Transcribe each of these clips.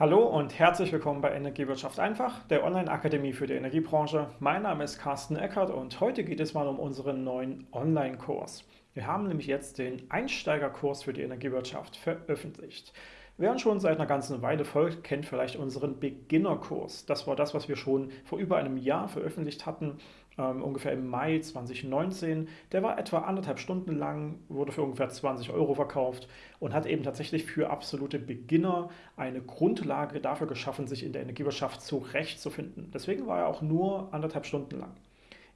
Hallo und herzlich willkommen bei Energiewirtschaft einfach, der Online-Akademie für die Energiebranche. Mein Name ist Carsten Eckert und heute geht es mal um unseren neuen Online-Kurs. Wir haben nämlich jetzt den Einsteigerkurs für die Energiewirtschaft veröffentlicht. Wer schon seit einer ganzen Weile folgt, kennt vielleicht unseren Beginnerkurs. Das war das, was wir schon vor über einem Jahr veröffentlicht hatten ähm, ungefähr im Mai 2019. Der war etwa anderthalb Stunden lang, wurde für ungefähr 20 Euro verkauft und hat eben tatsächlich für absolute Beginner eine Grundlage dafür geschaffen, sich in der Energiewirtschaft zurechtzufinden. Deswegen war er auch nur anderthalb Stunden lang.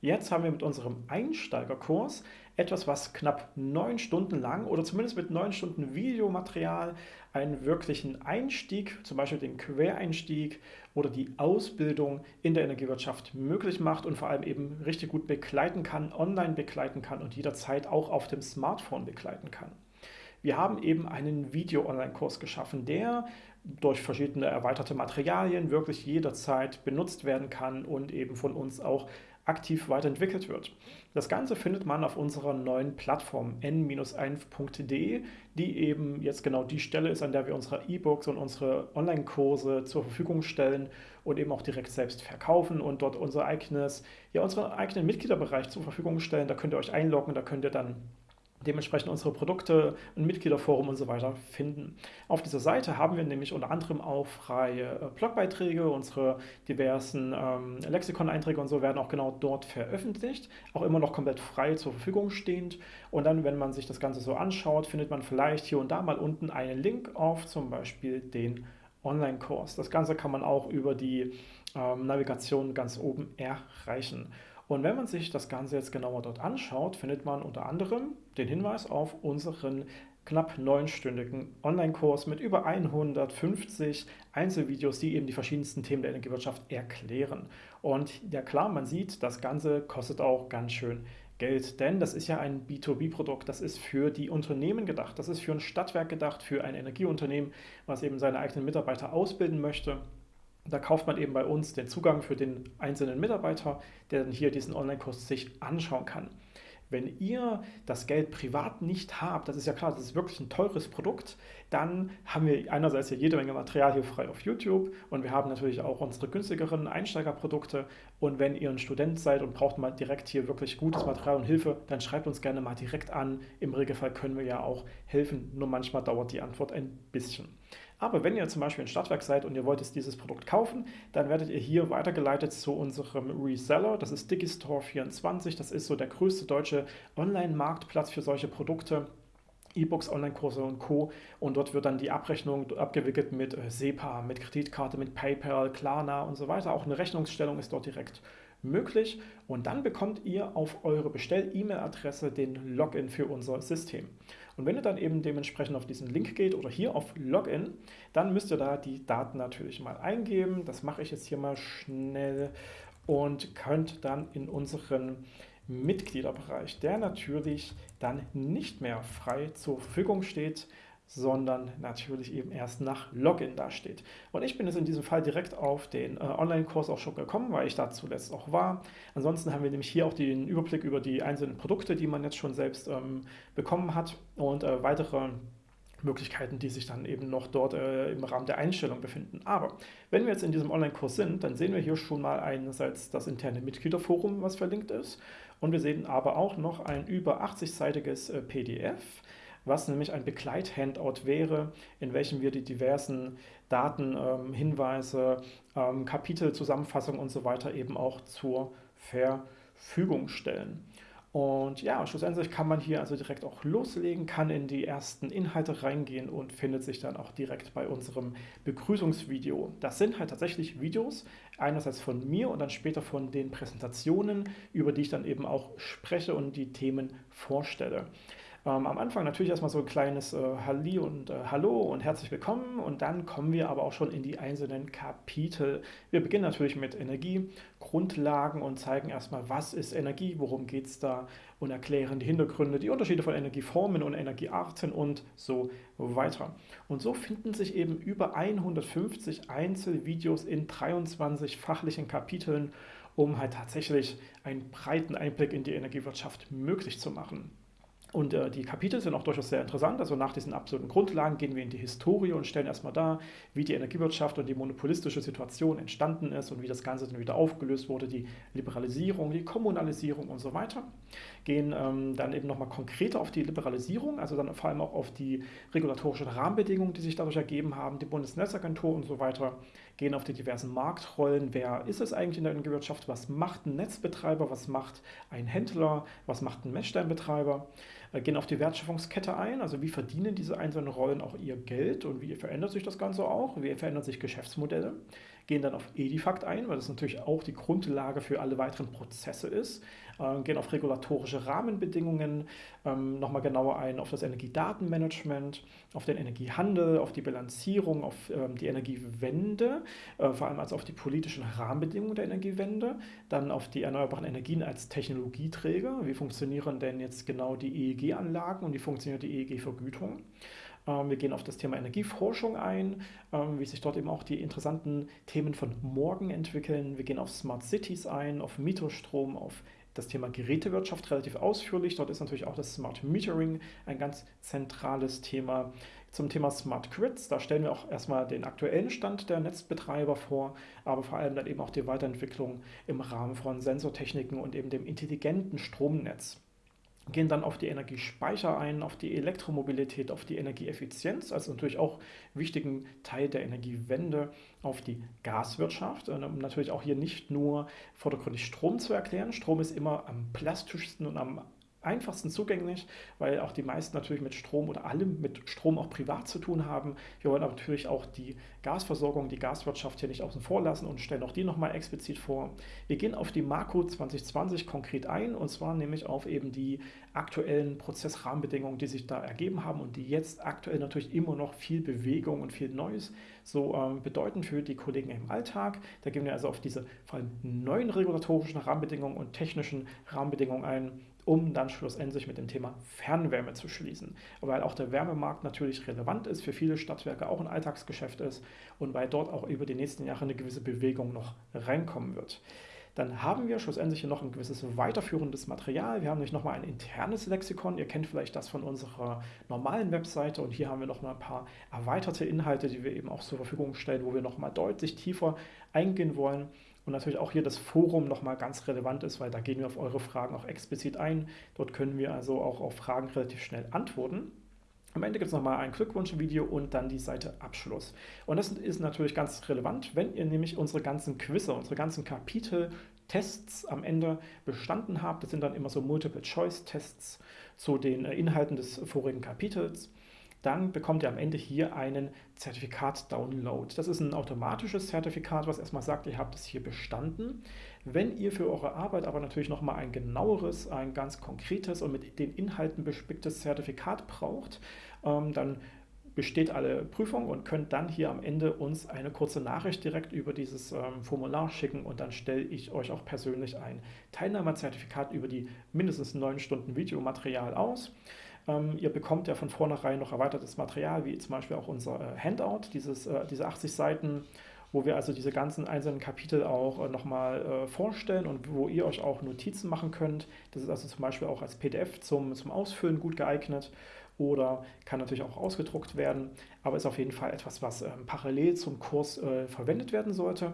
Jetzt haben wir mit unserem Einsteigerkurs etwas, was knapp neun Stunden lang oder zumindest mit neun Stunden Videomaterial einen wirklichen Einstieg, zum Beispiel den Quereinstieg oder die Ausbildung in der Energiewirtschaft möglich macht und vor allem eben richtig gut begleiten kann, online begleiten kann und jederzeit auch auf dem Smartphone begleiten kann. Wir haben eben einen Video-Online-Kurs geschaffen, der durch verschiedene erweiterte Materialien wirklich jederzeit benutzt werden kann und eben von uns auch aktiv weiterentwickelt wird. Das Ganze findet man auf unserer neuen Plattform n-1.de, die eben jetzt genau die Stelle ist, an der wir unsere E-Books und unsere Online-Kurse zur Verfügung stellen und eben auch direkt selbst verkaufen und dort unser eigenes, ja, unseren eigenen Mitgliederbereich zur Verfügung stellen. Da könnt ihr euch einloggen, da könnt ihr dann dementsprechend unsere Produkte, ein Mitgliederforum und so weiter finden. Auf dieser Seite haben wir nämlich unter anderem auch freie äh, Blogbeiträge, unsere diversen ähm, Lexikon-Einträge und so werden auch genau dort veröffentlicht, auch immer noch komplett frei zur Verfügung stehend. Und dann, wenn man sich das Ganze so anschaut, findet man vielleicht hier und da mal unten einen Link auf zum Beispiel den Online-Kurs. Das Ganze kann man auch über die ähm, Navigation ganz oben erreichen. Und wenn man sich das Ganze jetzt genauer dort anschaut, findet man unter anderem den Hinweis auf unseren knapp neunstündigen Online-Kurs mit über 150 Einzelvideos, die eben die verschiedensten Themen der Energiewirtschaft erklären. Und ja klar, man sieht, das Ganze kostet auch ganz schön Geld, denn das ist ja ein B2B-Produkt, das ist für die Unternehmen gedacht, das ist für ein Stadtwerk gedacht, für ein Energieunternehmen, was eben seine eigenen Mitarbeiter ausbilden möchte da kauft man eben bei uns den Zugang für den einzelnen Mitarbeiter, der dann hier diesen Online-Kurs sich anschauen kann. Wenn ihr das Geld privat nicht habt, das ist ja klar, das ist wirklich ein teures Produkt, dann haben wir einerseits hier jede Menge Material hier frei auf YouTube und wir haben natürlich auch unsere günstigeren Einsteigerprodukte. Und wenn ihr ein Student seid und braucht mal direkt hier wirklich gutes Material und Hilfe, dann schreibt uns gerne mal direkt an. Im Regelfall können wir ja auch helfen, nur manchmal dauert die Antwort ein bisschen. Aber wenn ihr zum Beispiel ein Stadtwerk seid und ihr wollt jetzt dieses Produkt kaufen, dann werdet ihr hier weitergeleitet zu unserem Reseller. Das ist Digistore24. Das ist so der größte deutsche Online-Marktplatz für solche Produkte. E-Books, Online-Kurse und Co. Und dort wird dann die Abrechnung abgewickelt mit äh, SEPA, mit Kreditkarte, mit PayPal, Klarna und so weiter. Auch eine Rechnungsstellung ist dort direkt möglich. Und dann bekommt ihr auf eure Bestell-E-Mail-Adresse den Login für unser System. Und wenn ihr dann eben dementsprechend auf diesen Link geht oder hier auf Login, dann müsst ihr da die Daten natürlich mal eingeben. Das mache ich jetzt hier mal schnell und könnt dann in unseren Mitgliederbereich, der natürlich dann nicht mehr frei zur Verfügung steht, sondern natürlich eben erst nach Login dasteht. Und ich bin jetzt in diesem Fall direkt auf den äh, Online-Kurs auch schon gekommen, weil ich da zuletzt auch war. Ansonsten haben wir nämlich hier auch den Überblick über die einzelnen Produkte, die man jetzt schon selbst ähm, bekommen hat und äh, weitere Möglichkeiten, die sich dann eben noch dort äh, im Rahmen der Einstellung befinden. Aber wenn wir jetzt in diesem Online-Kurs sind, dann sehen wir hier schon mal einerseits das interne Mitgliederforum, was verlinkt ist, und wir sehen aber auch noch ein über 80-seitiges äh, PDF, was nämlich ein Begleit-Handout wäre, in welchem wir die diversen Daten, ähm, Hinweise, ähm, Kapitel, Zusammenfassungen und so weiter eben auch zur Verfügung stellen. Und ja, schlussendlich kann man hier also direkt auch loslegen, kann in die ersten Inhalte reingehen und findet sich dann auch direkt bei unserem Begrüßungsvideo. Das sind halt tatsächlich Videos, einerseits von mir und dann später von den Präsentationen, über die ich dann eben auch spreche und die Themen vorstelle. Ähm, am Anfang natürlich erstmal so ein kleines äh, Halli und äh, Hallo und herzlich willkommen und dann kommen wir aber auch schon in die einzelnen Kapitel. Wir beginnen natürlich mit Energiegrundlagen und zeigen erstmal, was ist Energie, worum geht es da und erklären die Hintergründe, die Unterschiede von Energieformen und Energiearten und so weiter. Und so finden sich eben über 150 Einzelvideos in 23 fachlichen Kapiteln, um halt tatsächlich einen breiten Einblick in die Energiewirtschaft möglich zu machen. Und äh, die Kapitel sind auch durchaus sehr interessant. Also nach diesen absoluten Grundlagen gehen wir in die Historie und stellen erstmal dar, wie die Energiewirtschaft und die monopolistische Situation entstanden ist und wie das Ganze dann wieder aufgelöst wurde, die Liberalisierung, die Kommunalisierung und so weiter. Gehen ähm, dann eben nochmal konkreter auf die Liberalisierung, also dann vor allem auch auf die regulatorischen Rahmenbedingungen, die sich dadurch ergeben haben, die Bundesnetzagentur und so weiter gehen auf die diversen Marktrollen. Wer ist es eigentlich in der Energiewirtschaft? Was macht ein Netzbetreiber? Was macht ein Händler? Was macht ein Messsteinbetreiber? Äh, gehen auf die Wertschöpfungskette ein, also wie verdienen diese einzelnen Rollen auch ihr Geld und wie verändert sich das Ganze auch, wie verändern sich Geschäftsmodelle, gehen dann auf Edifact ein, weil das natürlich auch die Grundlage für alle weiteren Prozesse ist, äh, gehen auf regulatorische Rahmenbedingungen ähm, nochmal genauer ein, auf das Energiedatenmanagement, auf den Energiehandel, auf die Bilanzierung, auf ähm, die Energiewende, äh, vor allem also auf die politischen Rahmenbedingungen der Energiewende, dann auf die erneuerbaren Energien als Technologieträger, wie funktionieren denn jetzt genau die EEG-Anlagen und die EEG-Vergütung. Ähm, wir gehen auf das Thema Energieforschung ein, ähm, wie sich dort eben auch die interessanten Themen von morgen entwickeln. Wir gehen auf Smart Cities ein, auf Mietostrom, auf das Thema Gerätewirtschaft relativ ausführlich. Dort ist natürlich auch das Smart Metering ein ganz zentrales Thema. Zum Thema Smart Grids, da stellen wir auch erstmal den aktuellen Stand der Netzbetreiber vor, aber vor allem dann eben auch die Weiterentwicklung im Rahmen von Sensortechniken und eben dem intelligenten Stromnetz gehen dann auf die Energiespeicher ein, auf die Elektromobilität, auf die Energieeffizienz, also natürlich auch wichtigen Teil der Energiewende, auf die Gaswirtschaft, um natürlich auch hier nicht nur vordergründig Strom zu erklären. Strom ist immer am plastischsten und am einfachsten zugänglich, weil auch die meisten natürlich mit Strom oder alle mit Strom auch privat zu tun haben. Wir wollen aber natürlich auch die Gasversorgung, die Gaswirtschaft hier nicht außen vor lassen und stellen auch die nochmal explizit vor. Wir gehen auf die Marco 2020 konkret ein und zwar nämlich auf eben die aktuellen Prozessrahmenbedingungen, die sich da ergeben haben und die jetzt aktuell natürlich immer noch viel Bewegung und viel Neues so ähm, bedeuten für die Kollegen im Alltag. Da gehen wir also auf diese vor allem neuen regulatorischen Rahmenbedingungen und technischen Rahmenbedingungen ein um dann schlussendlich mit dem Thema Fernwärme zu schließen. Weil auch der Wärmemarkt natürlich relevant ist, für viele Stadtwerke auch ein Alltagsgeschäft ist und weil dort auch über die nächsten Jahre eine gewisse Bewegung noch reinkommen wird. Dann haben wir schlussendlich hier noch ein gewisses weiterführendes Material. Wir haben nämlich nochmal ein internes Lexikon. Ihr kennt vielleicht das von unserer normalen Webseite und hier haben wir nochmal ein paar erweiterte Inhalte, die wir eben auch zur Verfügung stellen, wo wir nochmal deutlich tiefer eingehen wollen. Und natürlich auch hier das Forum nochmal ganz relevant ist, weil da gehen wir auf eure Fragen auch explizit ein. Dort können wir also auch auf Fragen relativ schnell antworten. Am Ende gibt es nochmal ein Glückwunschvideo und dann die Seite Abschluss. Und das ist natürlich ganz relevant, wenn ihr nämlich unsere ganzen Quizze, unsere ganzen Kapitel, Tests am Ende bestanden habt. Das sind dann immer so Multiple-Choice-Tests zu den äh, Inhalten des vorigen Kapitels dann bekommt ihr am Ende hier einen Zertifikat-Download. Das ist ein automatisches Zertifikat, was erstmal sagt, ihr habt es hier bestanden. Wenn ihr für eure Arbeit aber natürlich nochmal ein genaueres, ein ganz konkretes und mit den Inhalten bespicktes Zertifikat braucht, ähm, dann besteht alle Prüfung und könnt dann hier am Ende uns eine kurze Nachricht direkt über dieses ähm, Formular schicken und dann stelle ich euch auch persönlich ein Teilnahmezertifikat über die mindestens neun Stunden Videomaterial aus. Ähm, ihr bekommt ja von vornherein noch erweitertes Material, wie zum Beispiel auch unser äh, Handout, dieses, äh, diese 80 Seiten, wo wir also diese ganzen einzelnen Kapitel auch äh, nochmal äh, vorstellen und wo ihr euch auch Notizen machen könnt. Das ist also zum Beispiel auch als PDF zum, zum Ausfüllen gut geeignet oder kann natürlich auch ausgedruckt werden, aber ist auf jeden Fall etwas, was ähm, parallel zum Kurs äh, verwendet werden sollte.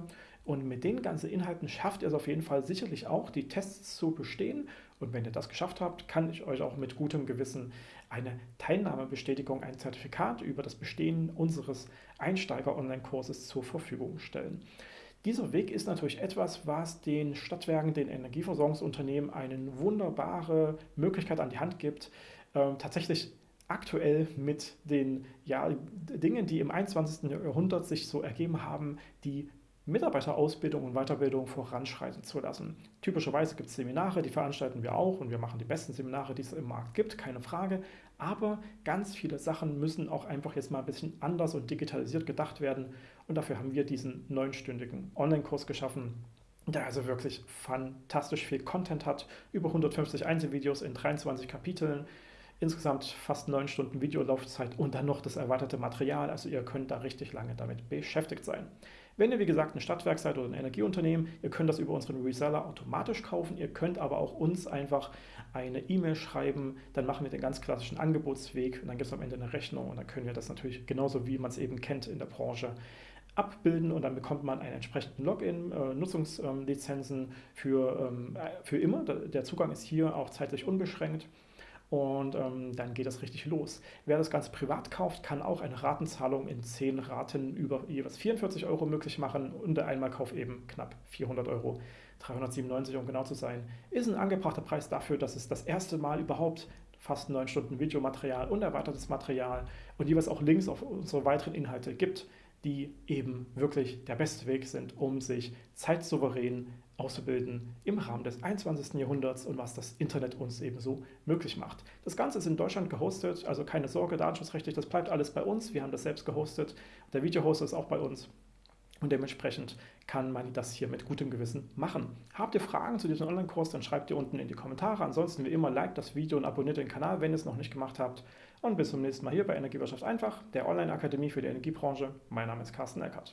Und mit den ganzen Inhalten schafft ihr es auf jeden Fall sicherlich auch, die Tests zu bestehen und wenn ihr das geschafft habt, kann ich euch auch mit gutem Gewissen eine Teilnahmebestätigung, ein Zertifikat über das Bestehen unseres Einsteiger-Online-Kurses zur Verfügung stellen. Dieser Weg ist natürlich etwas, was den Stadtwerken, den Energieversorgungsunternehmen eine wunderbare Möglichkeit an die Hand gibt, äh, tatsächlich aktuell mit den ja, Dingen, die im 21. Jahrhundert sich so ergeben haben, die Mitarbeiterausbildung und Weiterbildung voranschreiten zu lassen. Typischerweise gibt es Seminare, die veranstalten wir auch und wir machen die besten Seminare, die es im Markt gibt, keine Frage. Aber ganz viele Sachen müssen auch einfach jetzt mal ein bisschen anders und digitalisiert gedacht werden und dafür haben wir diesen neunstündigen Online-Kurs geschaffen, der also wirklich fantastisch viel Content hat, über 150 Einzelvideos in 23 Kapiteln, insgesamt fast neun Stunden Videolaufzeit und dann noch das erweiterte Material. Also ihr könnt da richtig lange damit beschäftigt sein. Wenn ihr wie gesagt ein Stadtwerk seid oder ein Energieunternehmen, ihr könnt das über unseren Reseller automatisch kaufen. Ihr könnt aber auch uns einfach eine E-Mail schreiben, dann machen wir den ganz klassischen Angebotsweg und dann gibt es am Ende eine Rechnung und dann können wir das natürlich genauso wie man es eben kennt in der Branche abbilden und dann bekommt man einen entsprechenden Login, äh, Nutzungslizenzen für, ähm, äh, für immer. Der Zugang ist hier auch zeitlich unbeschränkt und ähm, dann geht das richtig los. Wer das Ganze privat kauft, kann auch eine Ratenzahlung in 10 Raten über jeweils 44 Euro möglich machen und der Einmalkauf eben knapp 400 Euro. 397 um genau zu sein, ist ein angebrachter Preis dafür, dass es das erste Mal überhaupt fast 9 Stunden Videomaterial und erweitertes Material und jeweils auch Links auf unsere weiteren Inhalte gibt, die eben wirklich der beste Weg sind, um sich zeitsouverän auszubilden im Rahmen des 21. Jahrhunderts und was das Internet uns ebenso möglich macht. Das Ganze ist in Deutschland gehostet, also keine Sorge, datenschutzrechtlich, das bleibt alles bei uns. Wir haben das selbst gehostet. Der Videohoster ist auch bei uns. Und dementsprechend kann man das hier mit gutem Gewissen machen. Habt ihr Fragen zu diesem Online-Kurs, dann schreibt ihr unten in die Kommentare. Ansonsten wie immer, liked das Video und abonniert den Kanal, wenn ihr es noch nicht gemacht habt. Und bis zum nächsten Mal hier bei Energiewirtschaft einfach, der Online-Akademie für die Energiebranche. Mein Name ist Carsten Eckert.